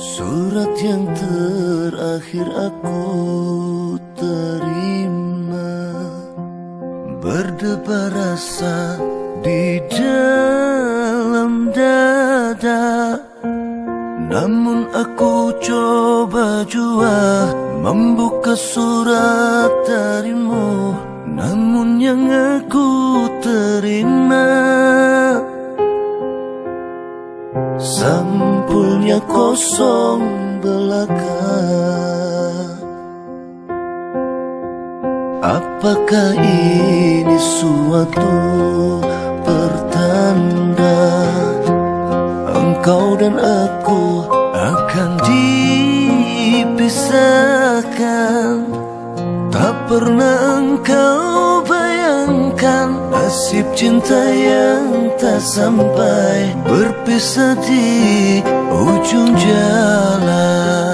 Surat yang terakhir aku terima. Berdebar rasa di dalam dada. Namun aku coba jua Membuka surat darimu. Namun yang aku terima Sampulnya kosong belaka. Apakah ini suatu pertanda Engkau dan aku akan dipisahkan? Tak pernah engkau bayangkan Nasib cinta yang tak sampai Berpisah di ujung jalan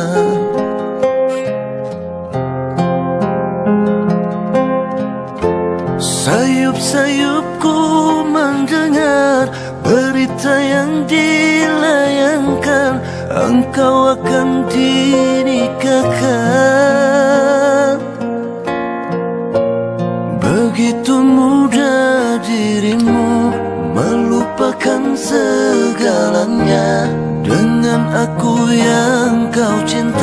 yang kau cinta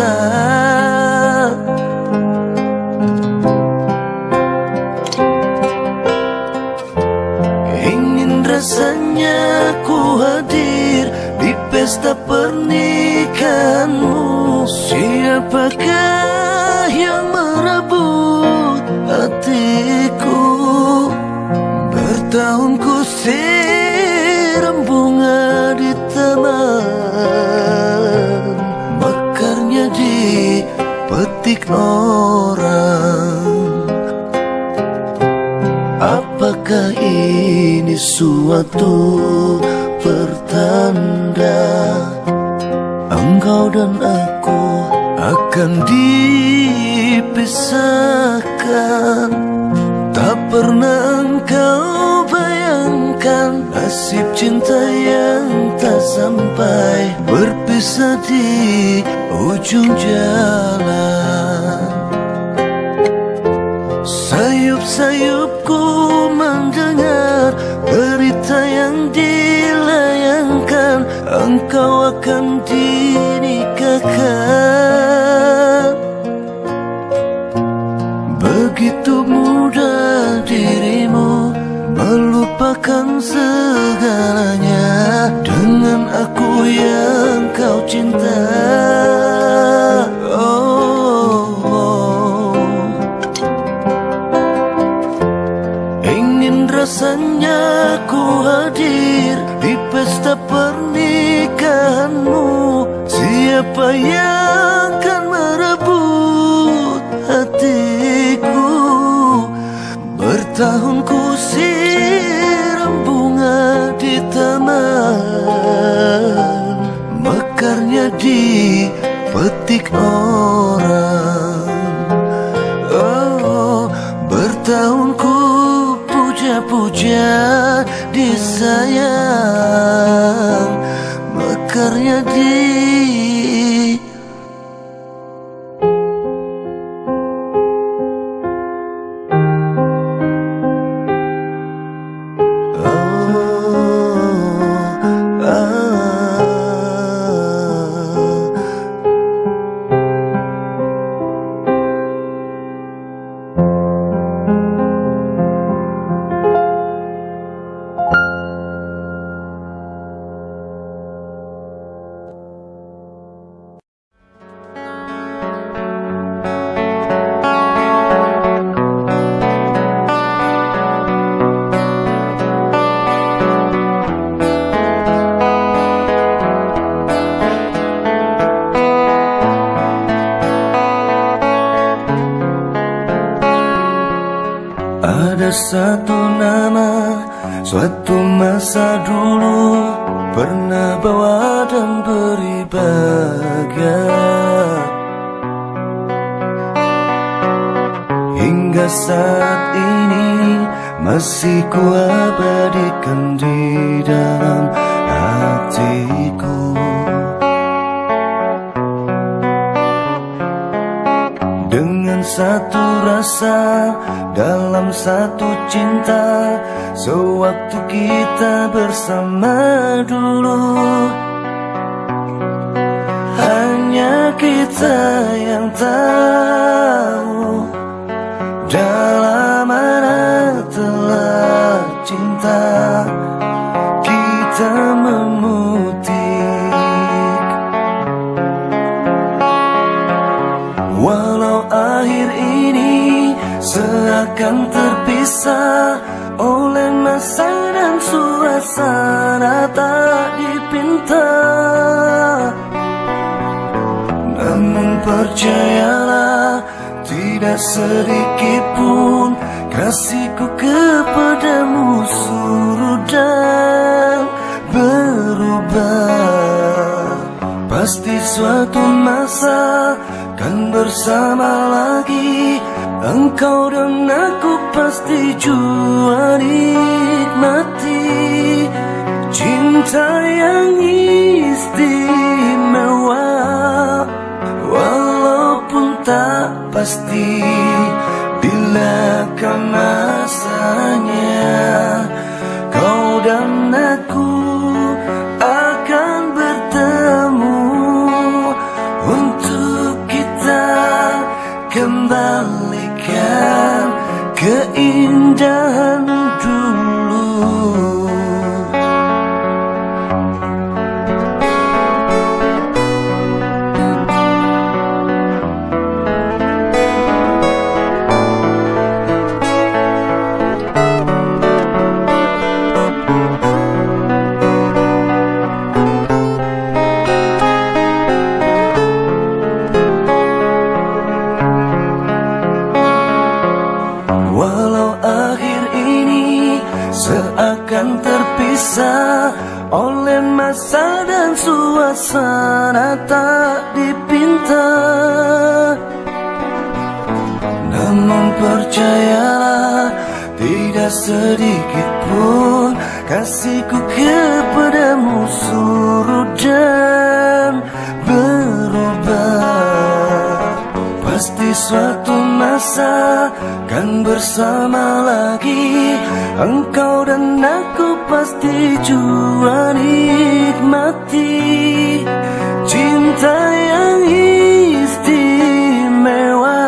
suatu pertanda Engkau dan aku akan dipisahkan. Tak pernah engkau bayangkan Nasib cinta yang tak sampai Berpisah di ujung jalan rasanya ku hadir di pesta pernikahanmu. Siapa yang akan merebut hatiku? Bertahun ku siram bunga di taman. Mekarnya dipetik orang Mekarnya di Sewaktu kita bersama dulu. Hanya kita yang tahu Dalam mana telah cinta suasana tak dipinta Namun percayalah tidak sedikit pun kasihku kepadamu surut dan berubah. Pasti suatu masa kan bersama lagi Engkau dan aku pasti jua nikmati Cinta yang sedikit pun kasihku kepadamu surut dan berubah. Pasti suatu masa kan bersama lagi Engkau dan aku pasti jua nikmati. Cinta yang istimewa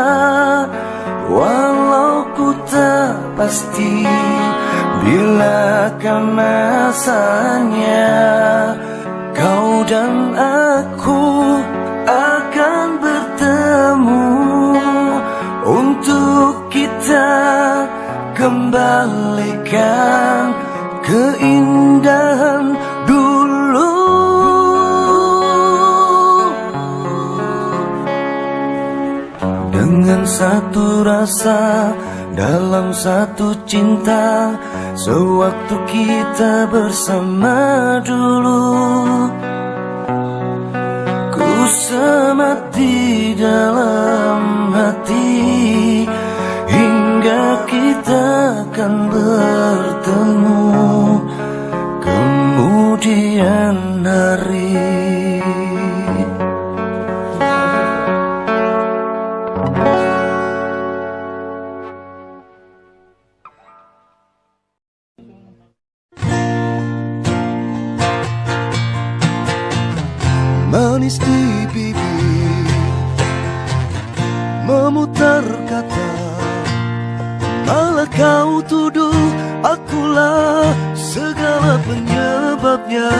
Walau ku tak pasti Bila masanya Kau dan aku akan bertemu Untuk kita kembalikan keindahan satu rasa dalam satu cinta Sewaktu kita bersama dulu. Ku semat di dalam hati Hingga kita akan bertemu. Kemudian Akulah segala penyebabnya.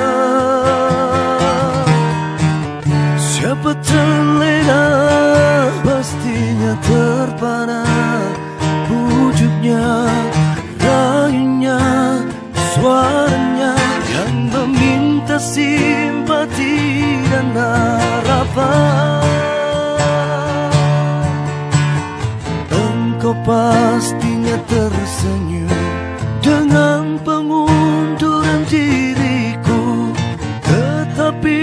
Siapa terlena Pastinya terpana Wujudnya Rayunya Suaranya Yang meminta simpati dan harapan. Engkau pastinya tersenyum Dengan pengunduran diriku Tetapi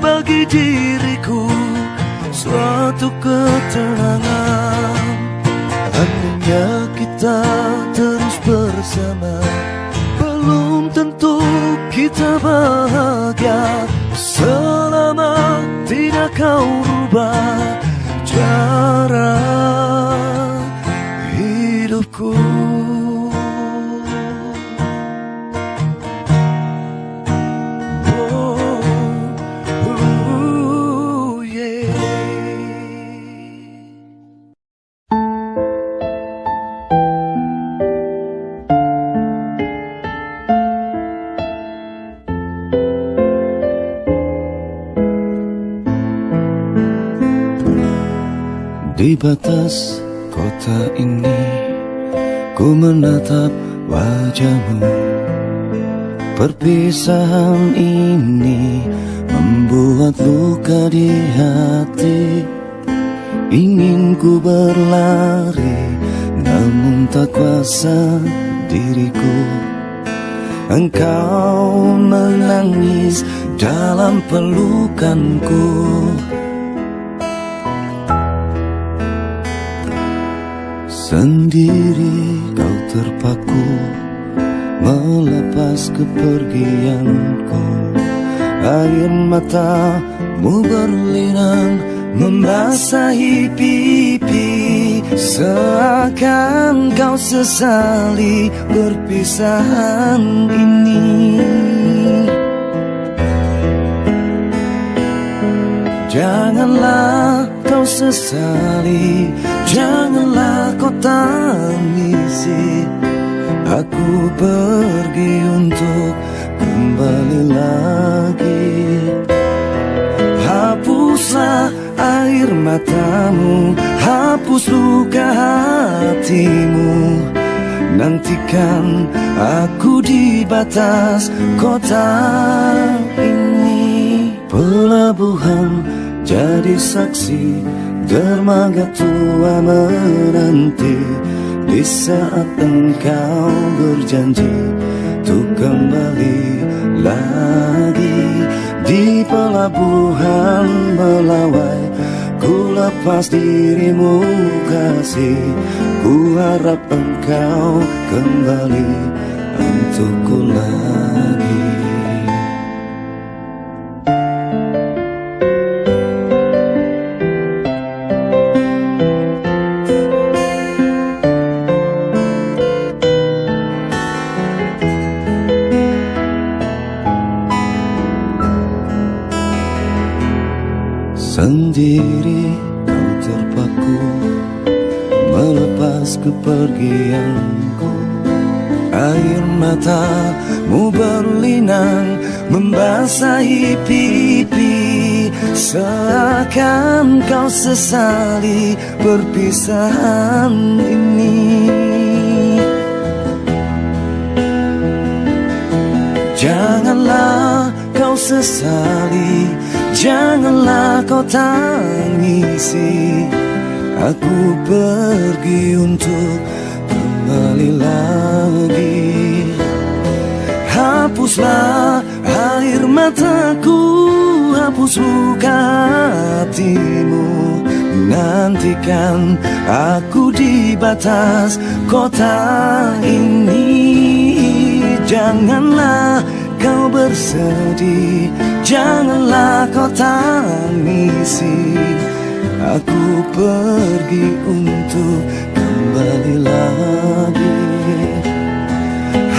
bagi diriku Suatu ketenangan. Andainya kita terus bersama. Belum tentu kita bahagia. Selama tidak kau rubah cara Di batas kota ini Ku menatap wajahmu. Perpisahan ini Membuat luka di hati. Ingin ku berlari Namun tak kuasa diriku. Engkau menangis dalam pelukanku Sendiri kau terpaku Melepas kepergianku. Air matamu berlinang Membasahi pipi. Seakan kau sesali perpisahan ini. Janganlah kau sesali. Janganlah kau tangisi. Aku pergi untuk kembali lagi. Hapuslah air matamu Hapus luka hatimu. Nantikan aku di batas kota ini. Pelabuhan jadi saksi dermaga tua menanti. Di saat engkau berjanji untuk kembali lagi. Di pelabuhan melawai ku lepas dirimu kasih. Ku harap engkau kembali untukku lagi kepergianku. Air matamu berlinang Membasahi pipi. Seakan kau sesali perpisahan ini. Janganlah kau sesali Janganlah kau tangisi Aku pergi untuk kembali lagi. Hapuslah air mataku Hapus luka hatimu. Nantikan aku di batas kota ini. Janganlah kau bersedih Janganlah kau tangisi Aku pergi untuk kembali lagi.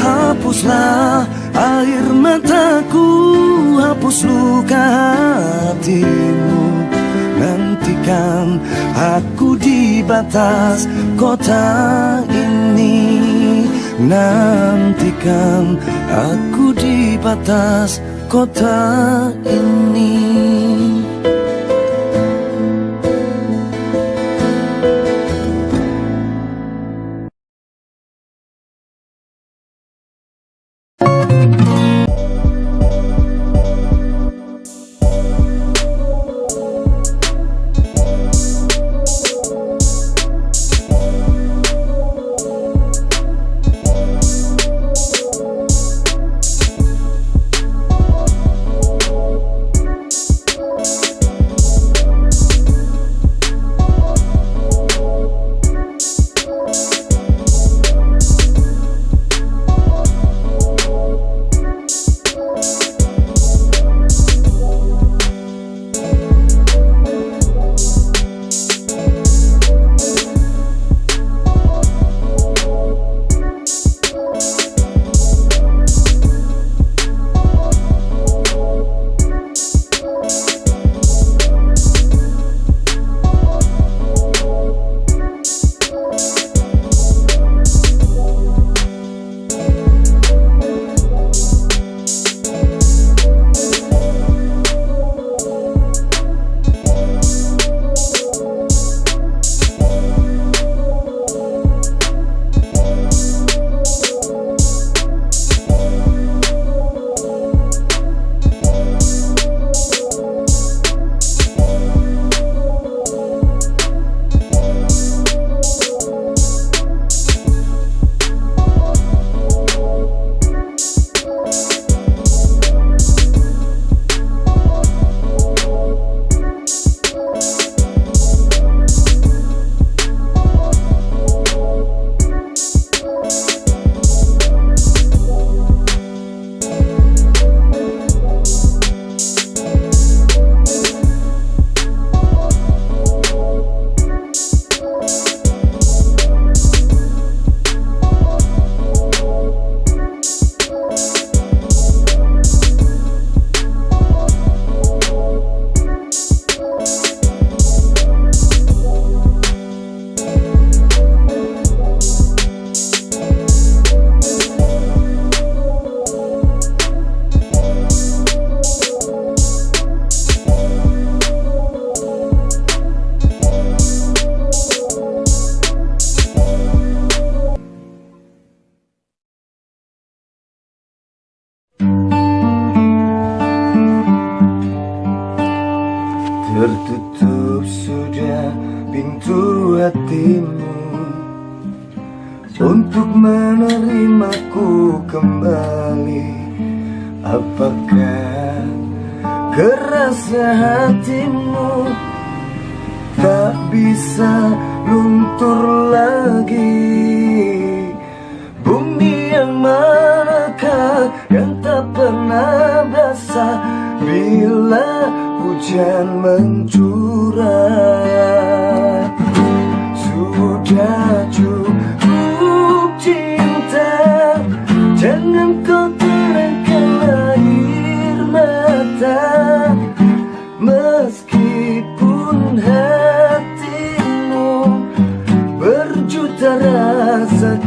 Hapuslah air mataku Hapus luka hatimu. Nantikan aku di batas kota ini. Nantikan aku di batas kota ini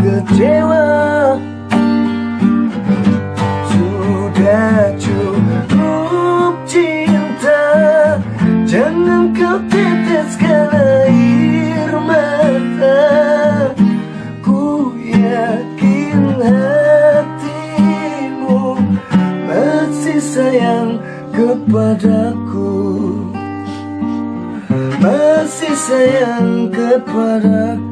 kecewa. Sudah cukup cinta Jangan kau teteskan air mata. Ku yakin hatimu Masih sayang kepadaku. Masih sayang kepadaku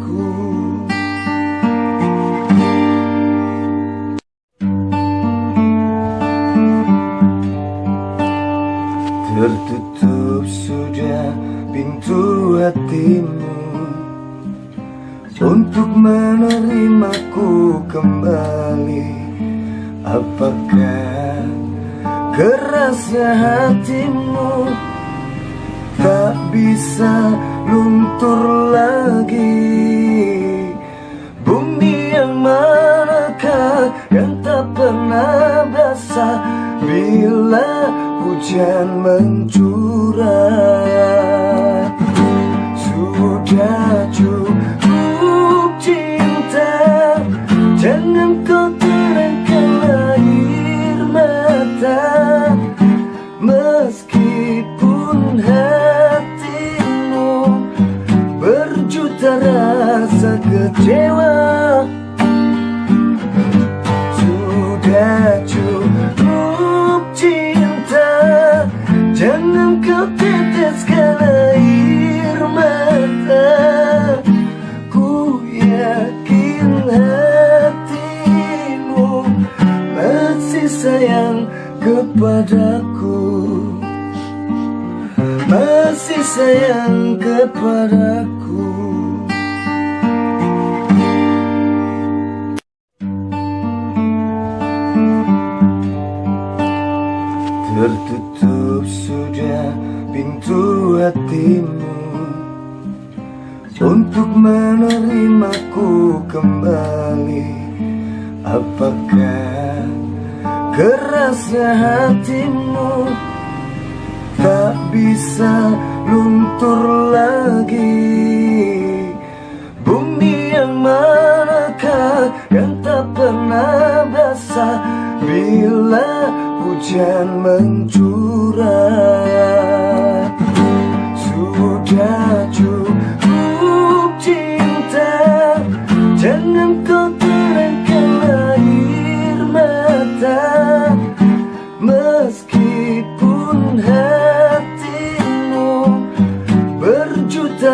hatimu. Untuk menerimaku kembali Apakah kerasa hatimu Tak bisa luntur lagi? Bumi yang manakah yang tak pernah basah Bila hujan mencurah Sudah cukup cinta Jangan kau terangkan air mata. Meskipun hatimu Berjuta rasa kecewa kepadaku. Tertutup sudah pintu hatimu. Untuk menerimaku kembali Apakah kerasa hatimu Tak bisa luntur lagi. Bumi yang manakah yang tak pernah basah. Bila hujan mencurah Sudah cukup cinta. Jangan kau terangkan air mata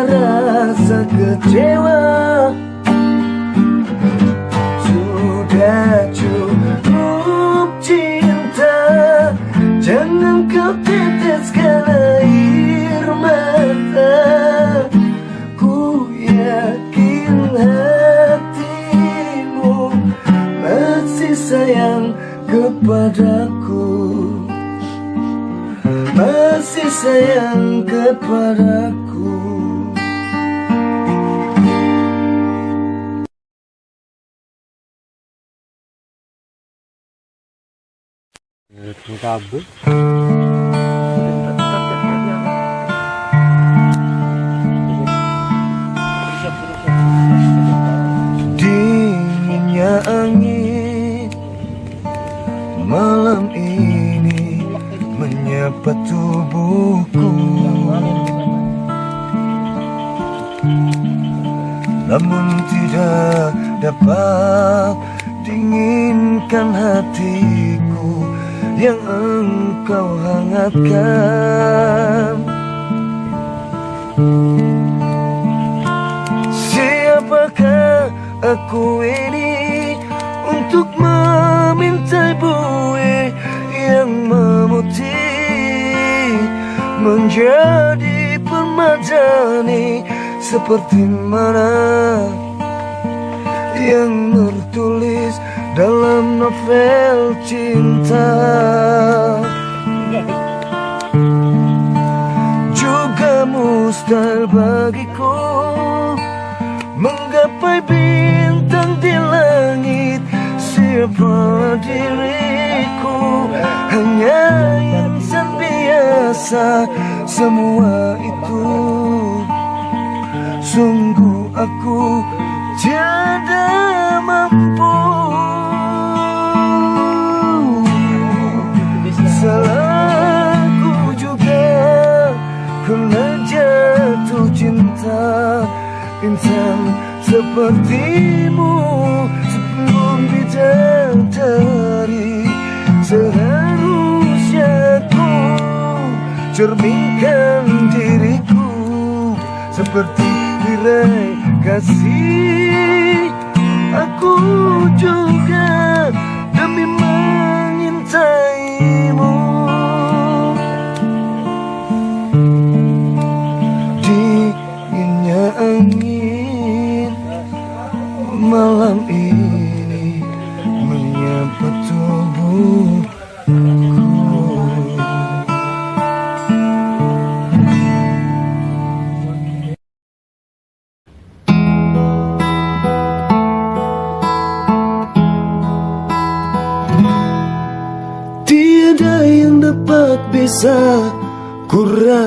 Rasa kecewa. Sudah cukup cinta Jangan kau teteskan air mata. Ku yakin hatimu Masih sayang kepadaku. Masih sayang kepadaku Dinginnya angin Malam ini Menyapa tubuhku. Namun tidak dapat Dinginkan hatiku Yang engkau hangatkan. Siapakah aku ini Untuk meminta bue Yang memutih Menjadi permadani Seperti mana Yang tertulis dalam novel cinta. Juga mustahil bagiku Menggapai bintang di langit. Siapa diriku? Hanya insan biasa Semua itu. Sungguh aku tiada mampu. Salahku juga Kena jatuh cinta Insan sepertimu Sebelum bidadari Seharusnya ku Cerminkan diriku Seperti tirai kasih. Aku juga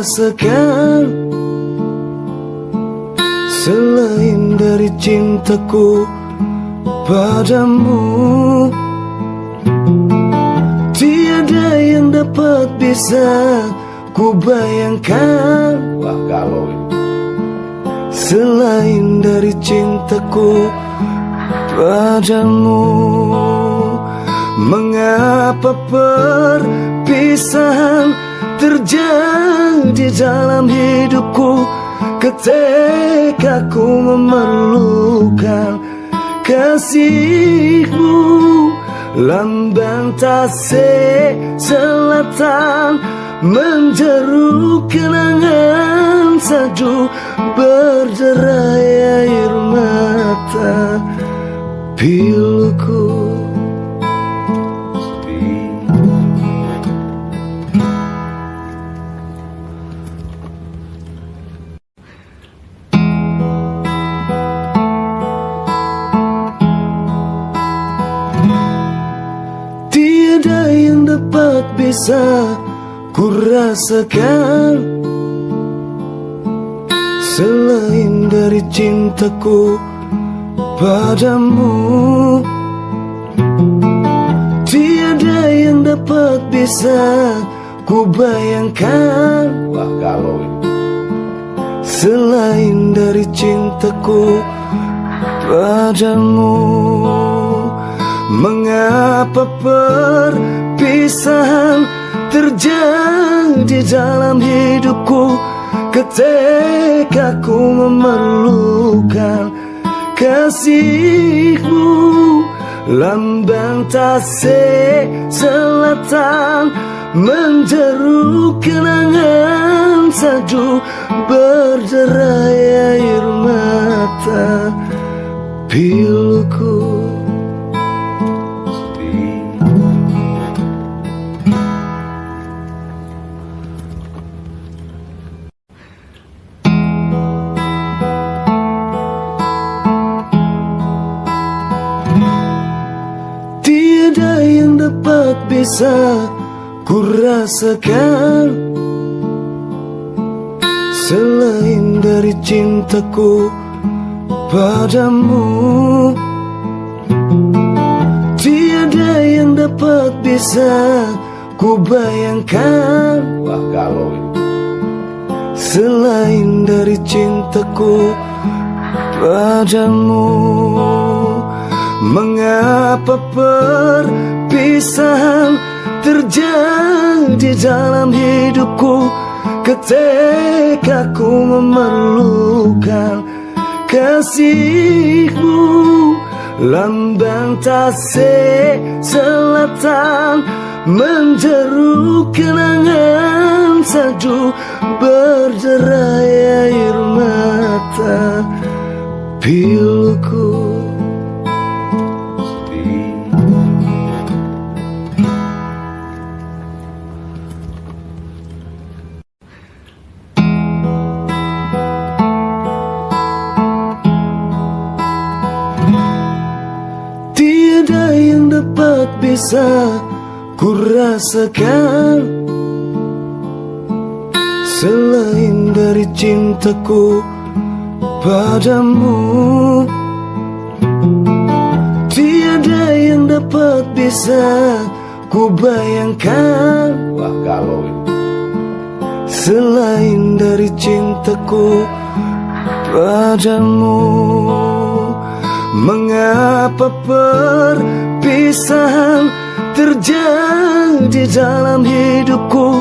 rasakan Selain dari cintaku padamu Tiada yang dapat bisa ku bayangkan Wah galau Selain dari cintaku padamu Mengapa perpisahan terjadi dalam hidupku. Ketika ku memerlukan kasihmu Lambang tasik selatan Menjeru kenangan saju Berderai air mata Piluku dapat bisa ku rasakan Selain dari cintaku padamu. Tiada yang dapat bisa ku bayangkan Wah galau Selain dari cintaku padamu. Mengapa perpisahan terjadi dalam hidupku. Ketika ku memerlukan kasihmu Lambang tasik selatan Menjeru kenangan saju Berderai air mata. Piluku bisa ku rasakan. Selain dari cintaku padamu Tiada yang dapat bisa ku bayangkan. Wah galau Selain dari cintaku padamu Mengapa perpisahan terjadi dalam hidupku? Ketika ku memerlukan kasihmu Lambang tasik selatan Menjeru kenangan saju Berderai air mata Piluku bisa ku rasakan. Selain dari cintaku padamu Tiada yang dapat bisa ku bayangkan. Wah galau Selain dari cintaku padamu Mengapa perpisahan terjadi dalam hidupku?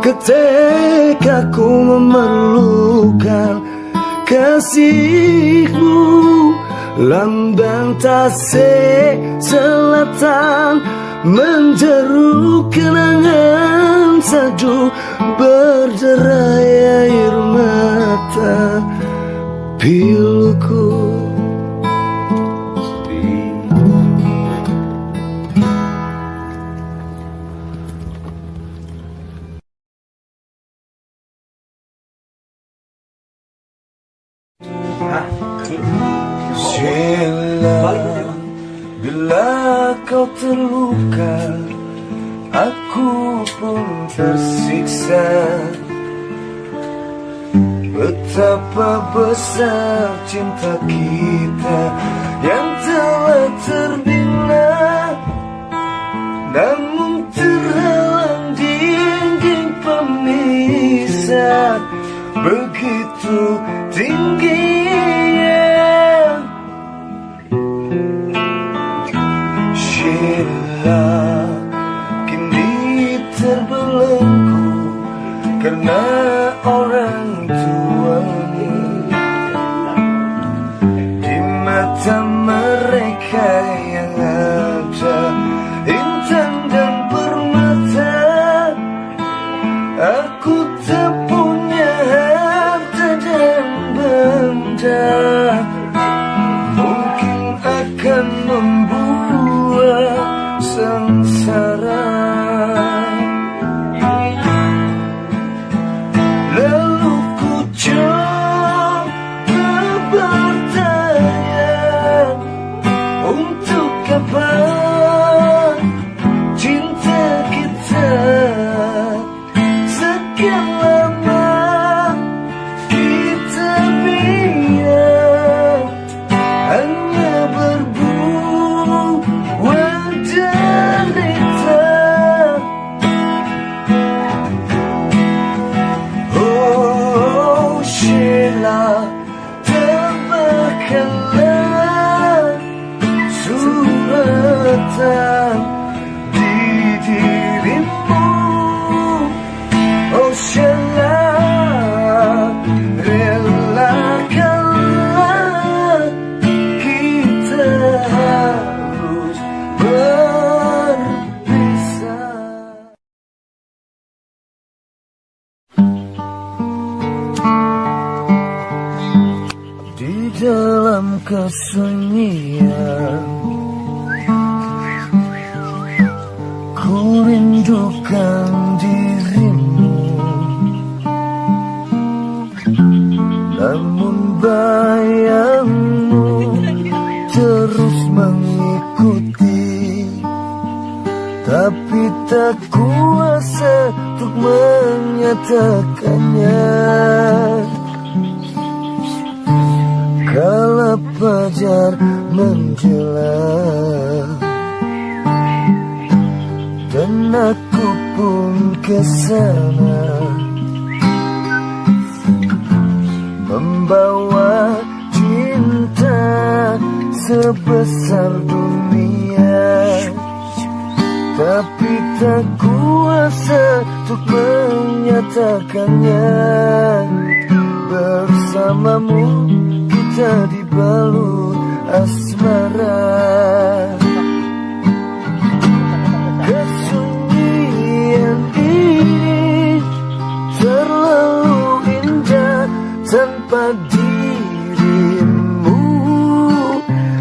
Ketika ku memerlukan kasihmu Lambang tasik selatan Menjeru kenangan sadu Berderai air mata. Piluku terluka Aku pun tersiksa. Betapa besar cinta kita Yang telah terbina Namun terhalang dinding pemisah. Begitu tingginya in love. sinar menjelang Dan aku pun ke sana Membawa cinta sebesar dunia. Tapi tak kuasa untuk menyatakannya. Bersamamu kita dibalut asmara Kesunyian ini terlalu indah tanpa dirimu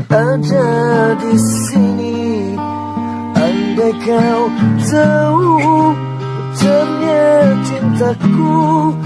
ada di sini. Andai kau tahu ternyata cintaku